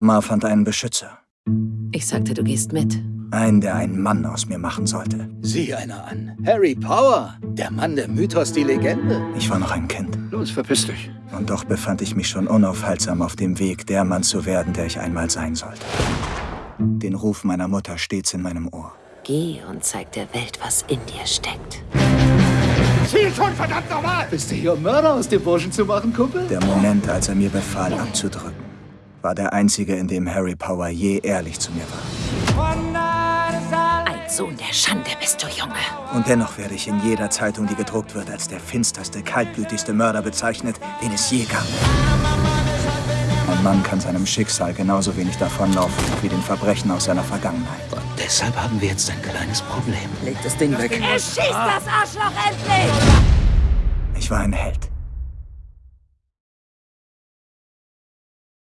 Ma fand einen Beschützer. Ich sagte, du gehst mit. Einen, der einen Mann aus mir machen sollte. Sieh einer an. Harry Power. Der Mann, der Mythos, die Legende. Ich war noch ein Kind. Los, verpiss dich. Und doch befand ich mich schon unaufhaltsam auf dem Weg, der Mann zu werden, der ich einmal sein sollte. Den Ruf meiner Mutter stets in meinem Ohr. Geh und zeig der Welt, was in dir steckt. Ziel schon, verdammt nochmal! Bist du hier, um Mörder aus dem Burschen zu machen, Kumpel? Der Moment, als er mir befahl, abzudrücken, war der einzige, in dem Harry Power je ehrlich zu mir war. Ein Sohn der Schande bist du, Junge. Und dennoch werde ich in jeder Zeitung, die gedruckt wird, als der finsterste, kaltblütigste Mörder bezeichnet, den es je gab. Ein Mann kann seinem Schicksal genauso wenig davonlaufen wie den Verbrechen aus seiner Vergangenheit. Und deshalb haben wir jetzt ein kleines Problem. Leg das Ding weg. Erschieß das Arschloch endlich! Ich war ein Held.